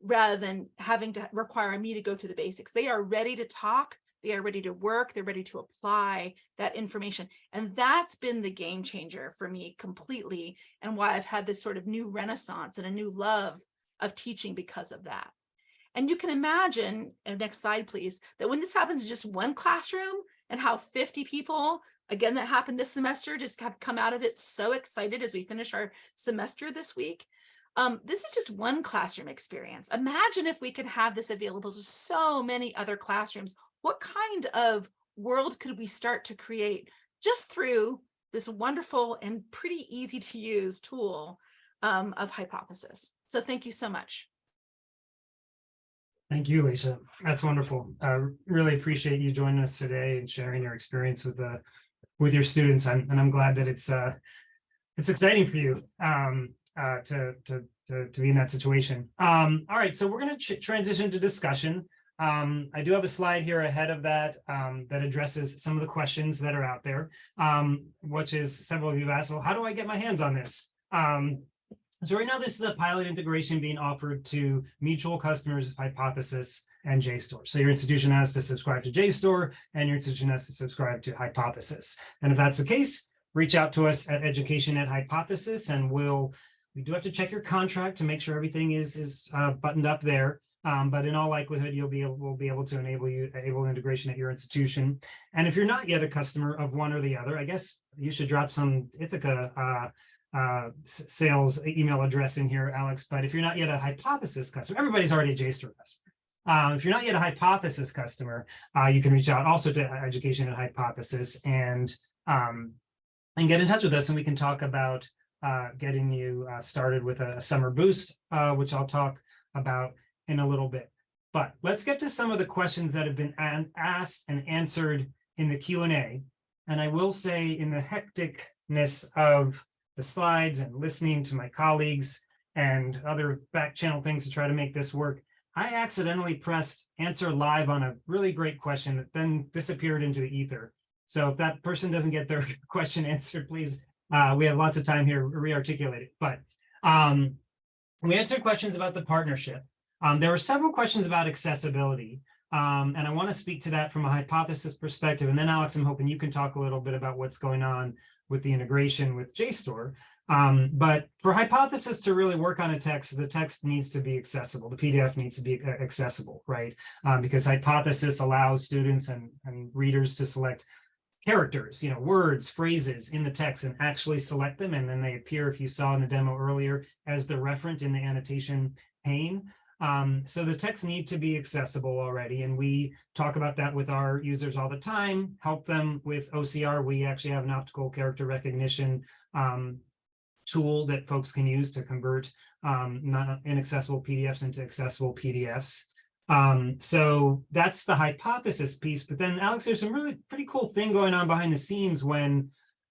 rather than having to require me to go through the basics. They are ready to talk, they are ready to work, they're ready to apply that information. And that's been the game changer for me completely and why I've had this sort of new renaissance and a new love of teaching because of that. And you can imagine, next slide, please, that when this happens in just one classroom and how 50 people, again, that happened this semester, just have come out of it so excited as we finish our semester this week. Um, this is just one classroom experience. Imagine if we could have this available to so many other classrooms. What kind of world could we start to create just through this wonderful and pretty easy to use tool um, of hypothesis. So thank you so much. Thank you, Lisa. That's wonderful. I really appreciate you joining us today and sharing your experience with the with your students. And I'm glad that it's uh, it's exciting for you um, uh, to, to, to, to be in that situation. Um, all right, so we're going to transition to discussion. Um, I do have a slide here ahead of that um, that addresses some of the questions that are out there, um, which is several of you have asked, well, how do I get my hands on this? Um, so right now, this is a pilot integration being offered to mutual customers of Hypothesis and JSTOR. So your institution has to subscribe to JSTOR and your institution has to subscribe to Hypothesis. And if that's the case, reach out to us at education at Hypothesis and we'll, we do have to check your contract to make sure everything is, is uh, buttoned up there. Um, but in all likelihood, you'll be able, we'll be able to enable you enable integration at your institution. And if you're not yet a customer of one or the other, I guess you should drop some Ithaka uh, uh, sales email address in here, Alex. But if you're not yet a hypothesis customer, everybody's already a JSTOR customer. Um, if you're not yet a hypothesis customer, uh, you can reach out also to education at hypothesis and um, and get in touch with us and we can talk about uh, getting you uh, started with a, summer boost, uh, which I'll talk about in a little bit. But let's get to some of the questions that have been asked and answered in the Q&A. And I will say in the hecticness of the slides and listening to my colleagues and other back channel things to try to make this work, I accidentally pressed answer live on a really great question that then disappeared into the ether. So if that person doesn't get their question answered, please, uh, we have lots of time here re-articulate it. But um, we answered questions about the partnership. Um, there were several questions about accessibility. Um, and I want to speak to that from a hypothesis perspective. And then Alex, I'm hoping you can talk a little bit about what's going on with the integration with JSTOR. Um, but for hypothesis to really work on a text, the text needs to be accessible. The PDF needs to be accessible, right? Um, because hypothesis allows students and, and readers to select characters, you know, words, phrases in the text and actually select them. And then they appear, if you saw in the demo earlier, as the referent in the annotation pane. Um, so the texts need to be accessible already. And we talk about that with our users all the time, help them with OCR. We actually have an optical character recognition um, tool that folks can use to convert um, not inaccessible PDFs into accessible PDFs. Um, so that's the hypothesis piece. But then Alex, there's some really pretty cool thing going on behind the scenes when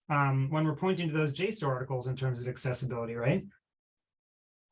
um, when we're pointing to those JSTOR articles in terms of accessibility, right?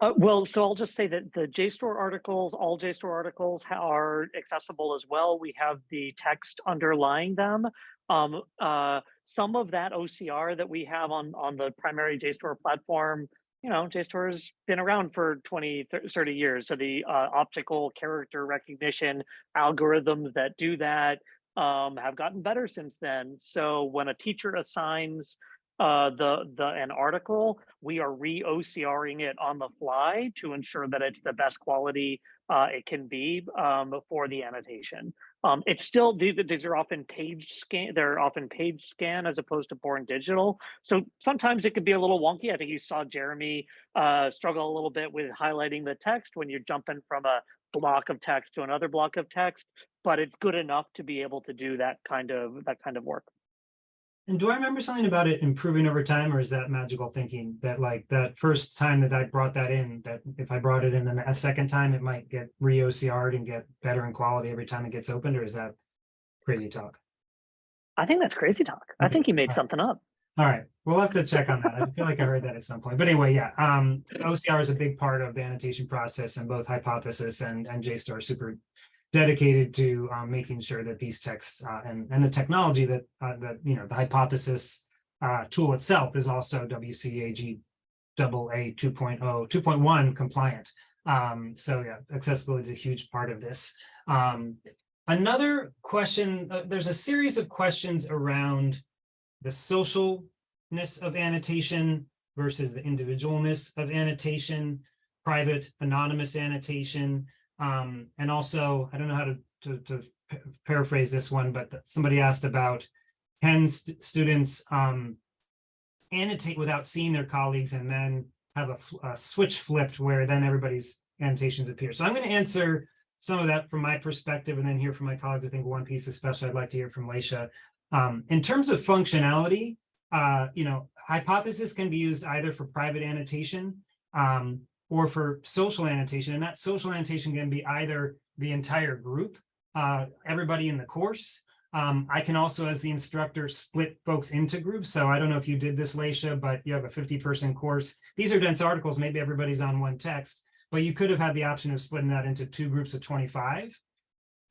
Uh, well, so I'll just say that the JSTOR articles, all JSTOR articles are accessible as well. We have the text underlying them. Um, uh, some of that OCR that we have on, on the primary JSTOR platform, you know, JSTOR has been around for 20, 30 years. So the uh, optical character recognition algorithms that do that um, have gotten better since then. So when a teacher assigns uh, the the an article, we are re-OCRing it on the fly to ensure that it's the best quality uh, it can be um, for the annotation. Um, it's still these, are often page scan. They're often page scan as opposed to born digital. So sometimes it could be a little wonky. I think you saw Jeremy uh, struggle a little bit with highlighting the text when you're jumping from a block of text to another block of text, but it's good enough to be able to do that kind of that kind of work. And do I remember something about it improving over time or is that magical thinking that like that first time that I brought that in, that if I brought it in a second time, it might get re-OCR'd and get better in quality every time it gets opened or is that crazy talk? I think that's crazy talk. Okay. I think you made something up. All right, we'll have to check on that. I feel like I heard that at some point. But anyway, yeah, um, OCR is a big part of the annotation process and both hypothesis and, and JSTOR are super dedicated to um, making sure that these texts uh, and, and the technology that, uh, that, you know, the hypothesis uh, tool itself is also WCAG AA A 2.0, 2.1 compliant. Um, so yeah, accessibility is a huge part of this. Um, another question, uh, there's a series of questions around the socialness of annotation versus the individualness of annotation, private anonymous annotation. Um, and also, I don't know how to, to, to paraphrase this one, but somebody asked about can st- students um, annotate without seeing their colleagues and then have a, a switch flipped where then everybody's annotations appear. So I'm going to answer some of that from my perspective and then hear from my colleagues. I think one piece especially I'd like to hear from Leysia. Um, in terms of functionality, uh, you know, hypothesis can be used either for private annotation um, or for social annotation. And that social annotation can be either the entire group, uh, everybody in the course. Um, I can also, as the instructor, split folks into groups. So I don't know if you did this, Leysia, but you have a 50 person course. These are dense articles. Maybe everybody's on one text, but you could have had the option of splitting that into two groups of 25.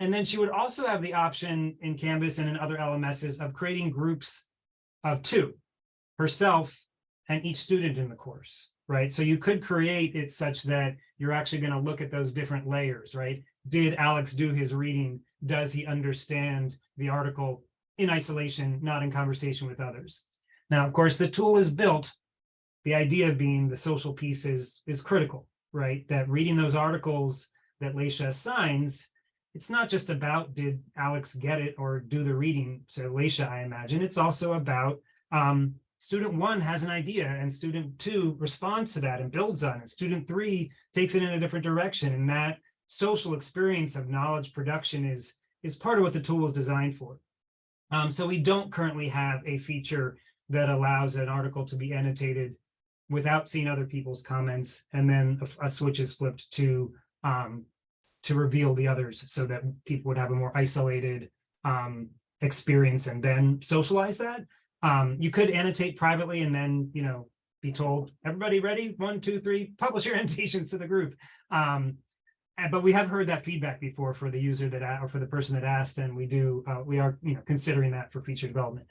And then she would also have the option in Canvas and in other LMSs of creating groups of two, herself and each student in the course, right? So you could create it such that you're actually going to look at those different layers, right? Did Alex do his reading? Does he understand the article in isolation, not in conversation with others? Now, of course, the tool is built. The idea being the social piece is, is critical, right? That reading those articles that Leysia assigns, it's not just about did Alex get it or do the reading to Leysia, I imagine. It's also about um, student one has an idea and student two responds to that and builds on it. Student three takes it in a different direction. And that social experience of knowledge production is, is part of what the tool is designed for. Um, so we don't currently have a feature that allows an article to be annotated without seeing other people's comments, and then a, a switch is flipped to um, to reveal the others so that people would have a more isolated um, experience and then socialize that. Um, you could annotate privately and then, you know, be told, everybody ready? One, two, three, publish your annotations to the group. Um, but we have heard that feedback before for the user that, or for the person that asked, and we do, uh, we are, you know, considering that for feature development.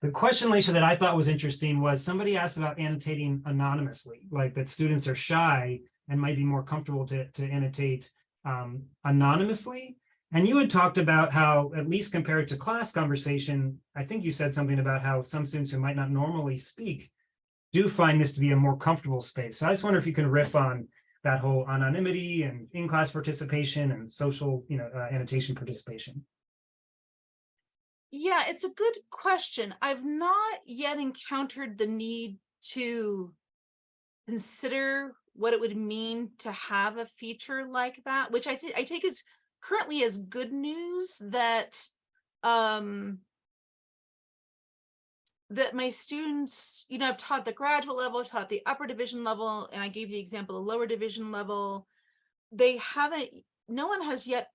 The question, Leysia, that I thought was interesting was somebody asked about annotating anonymously, like that students are shy and might be more comfortable to, to annotate um, anonymously. And you had talked about how, at least compared to class conversation, I think you said something about how some students who might not normally speak do find this to be a more comfortable space. So I just wonder if you can riff on that whole anonymity and in-class participation and social, you know, uh, annotation participation. Yeah, it's a good question. I've not yet encountered the need to consider what it would mean to have a feature like that, which I think I take as currently is good news that um that my students, you know, I've taught the graduate level, I've taught the upper division level, and I gave the example the lower division level. They haven't, no one has yet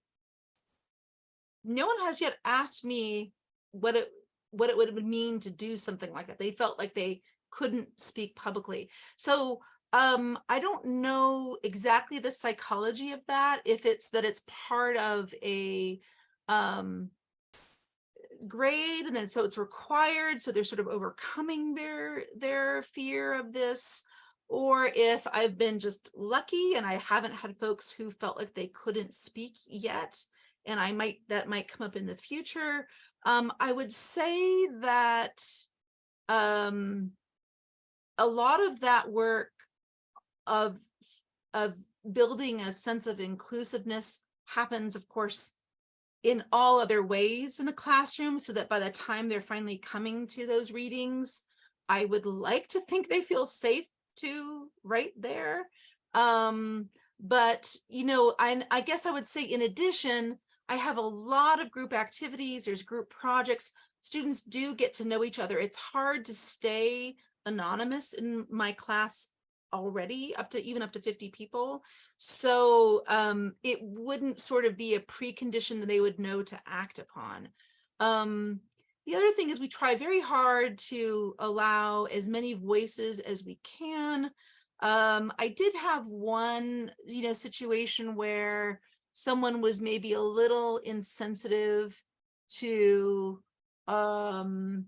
no one has yet asked me what it what it would mean to do something like that. They felt like they couldn't speak publicly. So um I don't know exactly the psychology of that, if it's that it's part of a um grade and then so it's required so they're sort of overcoming their their fear of this or if I've been just lucky and I haven't had folks who felt like they couldn't speak yet and I might that might come up in the future. Um, I would say that um, a lot of that work of of building a sense of inclusiveness happens, of course, in all other ways in the classroom, so that by the time they're finally coming to those readings, I would like to think they feel safe to right there. Um, but you know, I I guess I would say in addition, I have a lot of group activities, there's group projects. Students do get to know each other. It's hard to stay anonymous in my class already up to even up to 50 people. So um, it wouldn't sort of be a precondition that they would know to act upon. Um, the other thing is we try very hard to allow as many voices as we can. Um, I did have one, you know, situation where someone was maybe a little insensitive to um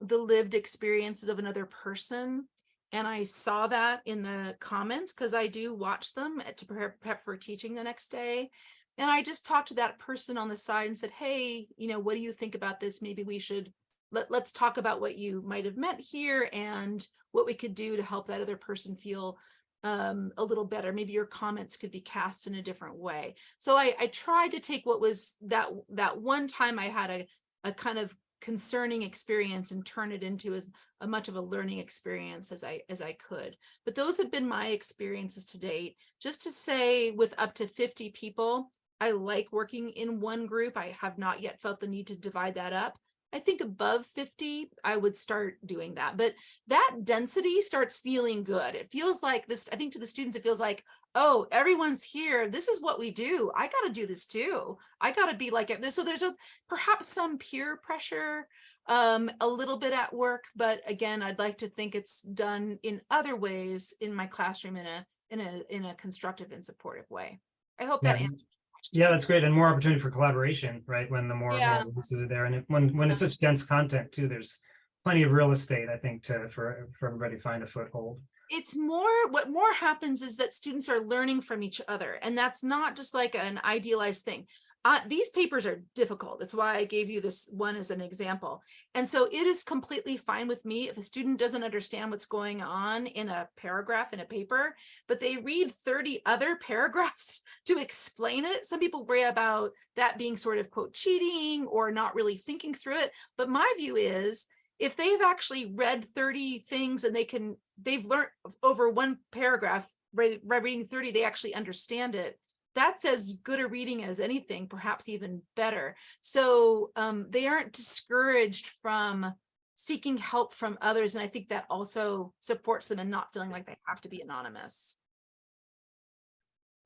the lived experiences of another person. And I saw that in the comments because I do watch them to prep, prep for teaching the next day. And I just talked to that person on the side and said, hey, you know, what do you think about this? Maybe we should, let, let's talk about what you might have meant here and what we could do to help that other person feel um, a little better. Maybe your comments could be cast in a different way. So I, I tried to take what was that, that one time I had a, a kind of concerning experience and turn it into as a much of a learning experience as I as I could. But those have been my experiences to date. Just to say with up to 50 people, I like working in one group. I have not yet felt the need to divide that up. I think above 50, I would start doing that. But that density starts feeling good. It feels like this, I think to the students, it feels like, oh, everyone's here. This is what we do. I got to do this too. I got to be like it. So there's a, perhaps some peer pressure um, a little bit at work, but again, I'd like to think it's done in other ways in my classroom in a in a in a constructive and supportive way. I hope that Yeah. answers. Yeah, that's great. And more opportunity for collaboration, right? When the more, Yeah. voices are there and when, when it's such dense content too, there's plenty of real estate, I think, to, for, for everybody to find a foothold. It's more what more happens is that students are learning from each other and that's not just like an idealized thing. Uh, these papers are difficult that's why i gave you this one as an example. And so it is completely fine with me if a student doesn't understand what's going on in a paragraph in a paper but they read 30 other paragraphs to explain it. Some people worry about that being sort of quote cheating or not really thinking through it but my view is if they've actually read 30 things and they can they've learned over one paragraph by, reading 30 they actually understand it that's as good a reading as anything perhaps even better so um, they aren't discouraged from seeking help from others and i think that also supports them and not feeling like they have to be anonymous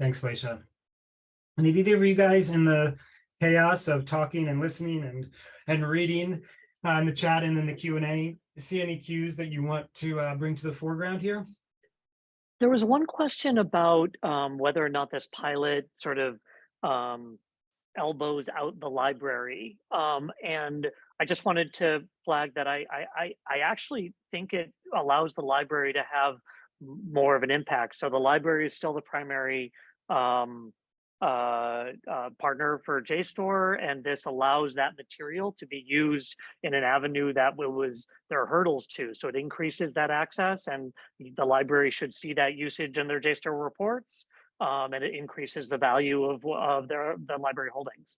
Thanks, Leysia. And did either of you guys in the chaos of talking and listening and, and reading uh, in the chat and then the Q and A, see any cues that you want to uh, bring to the foreground here? There was one question about um, whether or not this pilot sort of um, elbows out the library. Um, and I just wanted to flag that I, I, I, I actually think it allows the library to have more of an impact. So the library is still the primary um, uh, uh, partner for JSTOR, and this allows that material to be used in an avenue that was there are hurdles to. So it increases that access, and the library should see that usage in their JSTOR reports, um, and it increases the value of of their the library holdings.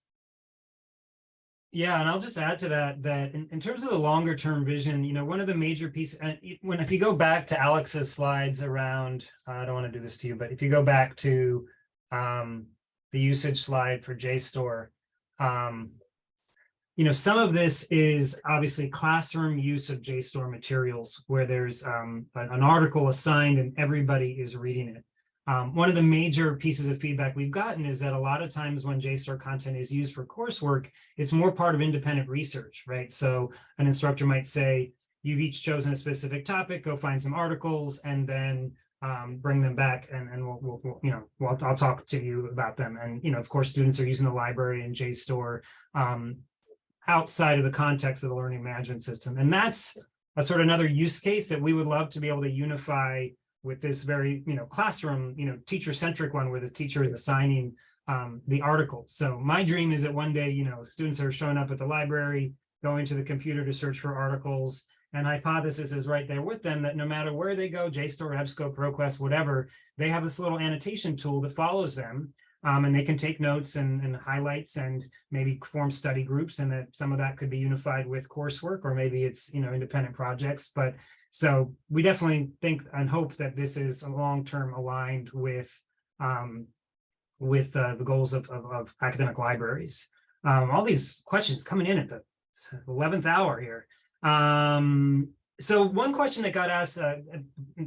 Yeah, and I'll just add to that, that in, in terms of the longer term vision, you know, one of the major pieces, when, if you go back to Alex's slides around, I don't want to do this to you, but if you go back to um, the usage slide for JSTOR, um, you know, some of this is obviously classroom use of JSTOR materials where there's um, an, article assigned and everybody is reading it. Um, one of the major pieces of feedback we've gotten is that a lot of times when JSTOR content is used for coursework, it's more part of independent research, right? So an instructor might say, you've each chosen a specific topic, go find some articles and then um, bring them back and, and we'll, we'll, we'll, you know, well, I'll talk to you about them. And, you know, of course, students are using the library and JSTOR um, outside of the context of the learning management system. And that's a sort of another use case that we would love to be able to unify with this very, you know, classroom, you know, teacher-centric one where the teacher is assigning um, the article. So my dream is that one day, you know, students are showing up at the library, going to the computer to search for articles, and hypothesis is right there with them that no matter where they go, JSTOR, EBSCO, ProQuest, whatever, they have this little annotation tool that follows them. Um, and they can take notes and, and highlights and maybe form study groups and that some of that could be unified with coursework or maybe it's, you know, independent projects. But so we definitely think and hope that this is long-term aligned with um, with uh, the goals of, of, of academic libraries. Um, all these questions coming in at the 11th hour here. Um, so one question that got asked uh,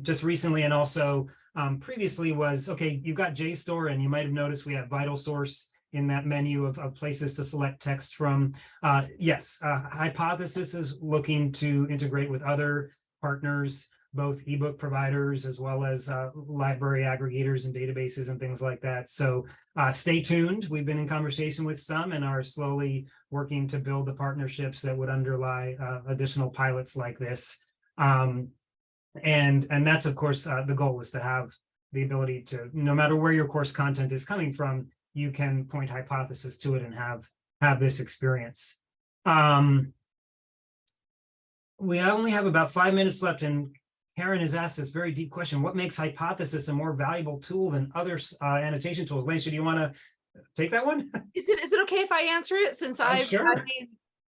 just recently and also um, previously was, okay, you've got JSTOR and you might have noticed we have Vital Source in that menu of, of places to select text from. Uh, yes, uh, Hypothesis is looking to integrate with other partners. Both ebook providers as well as uh, library aggregators and databases and things like that. So uh, stay tuned. We've been in conversation with some and are slowly working to build the partnerships that would underlie uh, additional pilots like this. Um, and and that's of course uh, the goal is to have the ability to no matter where your course content is coming from, you can point hypothesis to it and have have this experience. Um, we only have about five minutes left and Karen has asked this very deep question. What makes hypothesis a more valuable tool than other uh, annotation tools? Leysia, do you want to take that one? Is it, is it okay if I answer it since I've, sure.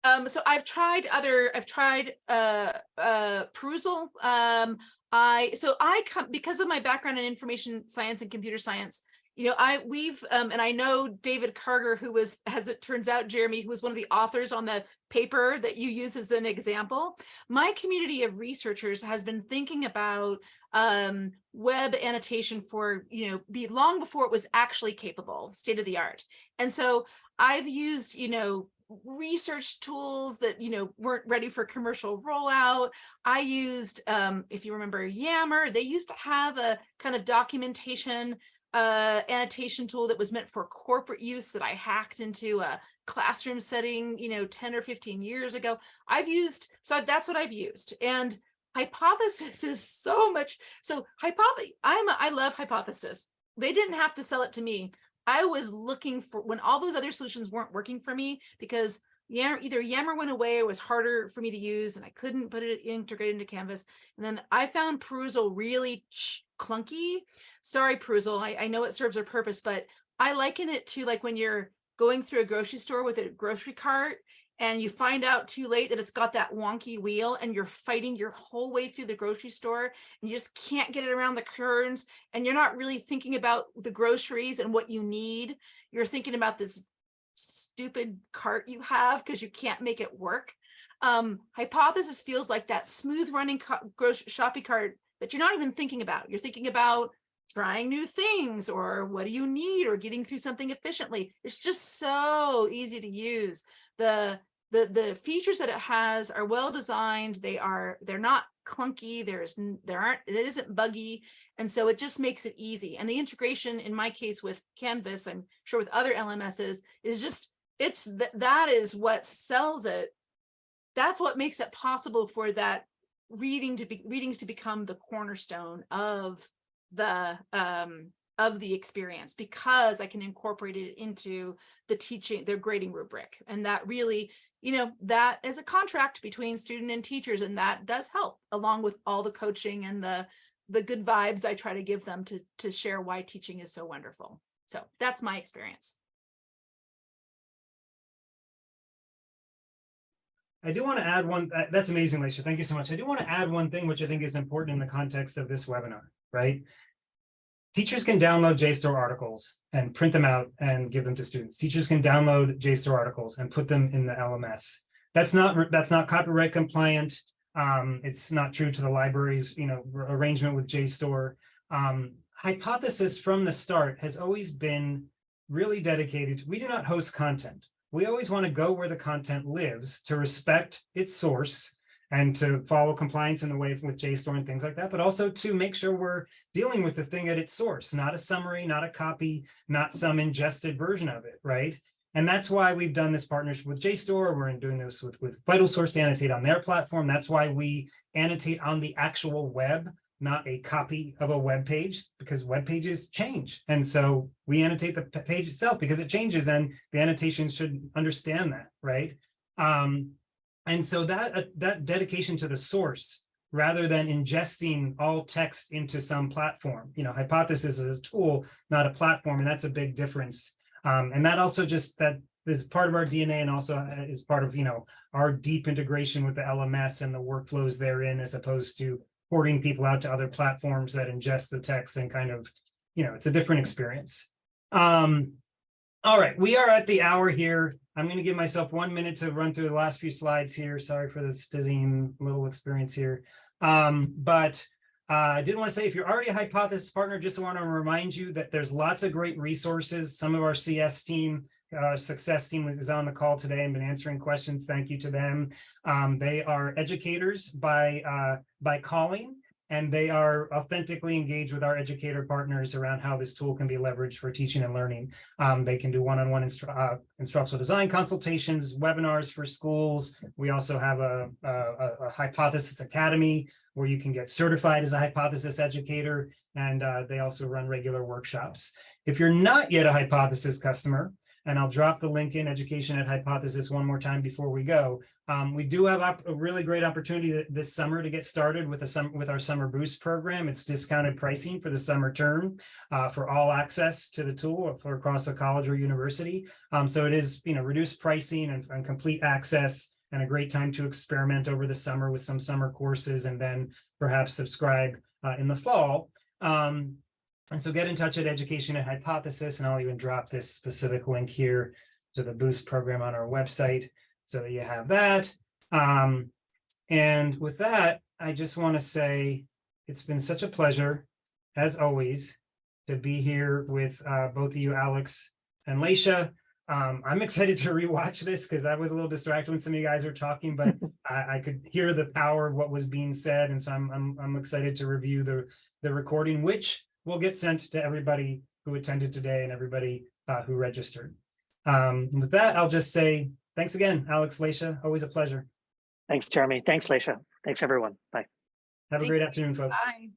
Um, so I've tried other, I've tried, uh, uh, Perusall. Um, I, so I come, because of my background in information science and computer science, you know, I, we've, um, and I know David Karger, who was, as it turns out, Jeremy, who was one of the authors on the paper that you use as an example. My community of researchers has been thinking about um, web annotation for, you know, be long before it was actually capable, state of the art. And so I've used, you know, research tools that, you know, weren't ready for commercial rollout. I used, um, if you remember Yammer, they used to have a kind of documentation uh, annotation tool that was meant for corporate use that I hacked into a classroom setting, you know, 10 or 15 years ago. I've used, so that's what I've used. And hypothesis is so much. So hypothesis, I'm, a, I love hypothesis. They didn't have to sell it to me. I was looking for when all those other solutions weren't working for me because yeah, either Yammer went away, it was harder for me to use and I couldn't put it integrated into Canvas. And then I found Perusall really clunky. Sorry, Perusall, I, I know it serves a purpose, but I liken it to like when you're going through a grocery store with a grocery cart and you find out too late that it's got that wonky wheel and you're fighting your whole way through the grocery store and you just can't get it around the curves and you're not really thinking about the groceries and what you need. You're thinking about this stupid cart you have because you can't make it work. Um, hypothesis feels like that smooth running shopping cart that you're not even thinking about. You're thinking about trying new things or what do you need or getting through something efficiently. It's just so easy to use. The the the features that it has are well designed. They are they're not clunky. There's there aren't it isn't buggy. And so it just makes it easy. And the integration in my case with Canvas, I'm sure with other LMSs is just it's that that is what sells it. That's what makes it possible for that reading to be readings to become the cornerstone of the um of the experience because I can incorporate it into the teaching, the grading rubric. And that really, you know, that is a contract between student and teachers, and that does help along with all the coaching and the the good vibes I try to give them to, to share why teaching is so wonderful. So that's my experience. I do want to add one, uh, that's amazing, Leysia. Thank you so much. I do want to add one thing, which I think is important in the context of this webinar, right? Teachers can download JSTOR articles and print them out and give them to students. Teachers can download JSTOR articles and put them in the LMS. That's not, that's not copyright compliant. Um, it's not true to the library's, you know, arrangement with JSTOR. Um, hypothesis from the start has always been really dedicated. We do not host content we always want to go where the content lives to respect its source and to follow compliance in the way with JSTOR and things like that, but also to make sure we're dealing with the thing at its source, not a summary, not a copy, not some ingested version of it, right? And that's why we've done this partnership with JSTOR. We're doing this with, with VitalSource to annotate on their platform. That's why we annotate on the actual web not a copy of a web page because web pages change. And so we annotate the page itself because it changes and the annotation should understand that, right? Um, and so that, uh, that dedication to the source rather than ingesting all text into some platform, you know, hypothesis is a tool, not a platform, and that's a big difference. Um, and that also just, that is part of our DNA and also uh, is part of, you know, our deep integration with the LMS and the workflows therein, as opposed to porting people out to other platforms that ingest the text and kind of, you know, it's a different experience. Um, all right, we are at the hour here. I'm going to give myself one minute to run through the last few slides here. Sorry for this dizzying little experience here. Um, but uh, I did want to say if you're already a hypothesis partner, just want to remind you that there's lots of great resources. Some of our CS team uh, success team is on the call today and been answering questions. Thank you to them. Um, they are educators by uh, by calling. and they are authentically engaged with our educator partners around how this tool can be leveraged for teaching and learning. Um, they can do one-on-one instru- uh, instructional design consultations, webinars for schools. We also have a, a, a- a hypothesis academy where you can get certified as a hypothesis educator. And uh, they also run regular workshops. If you're not yet a hypothesis customer, and I'll drop the link in education at hypothesis one more time before we go. Um, we do have a really great opportunity this summer to get started with a with our summer boost program. It's discounted pricing for the summer term uh, for all access to the tool for across a college or university. Um, so it is, you know, reduced pricing and, and complete access and a great time to experiment over the summer with some summer courses and then perhaps subscribe uh, in the fall. Um, and so get in touch at Education at Hypothesis, and I'll even drop this specific link here to the Boost program on our website so that you have that. Um, and with that, I just want to say it's been such a pleasure, as always, to be here with uh, both of you, Alex and Leysia. Um, I'm excited to rewatch this because I was a little distracted when some of you guys were talking, but I, I could hear the power of what was being said, and so I'm I'm, I'm excited to review the the recording, which will get sent to everybody who attended today and everybody uh, who registered. Um, with that, I'll just say thanks again, Alex, Leysia. Always a pleasure. Thanks, Jeremy. Thanks, Leysia. Thanks, everyone. Bye. Have a Thank great afternoon, folks. Bye.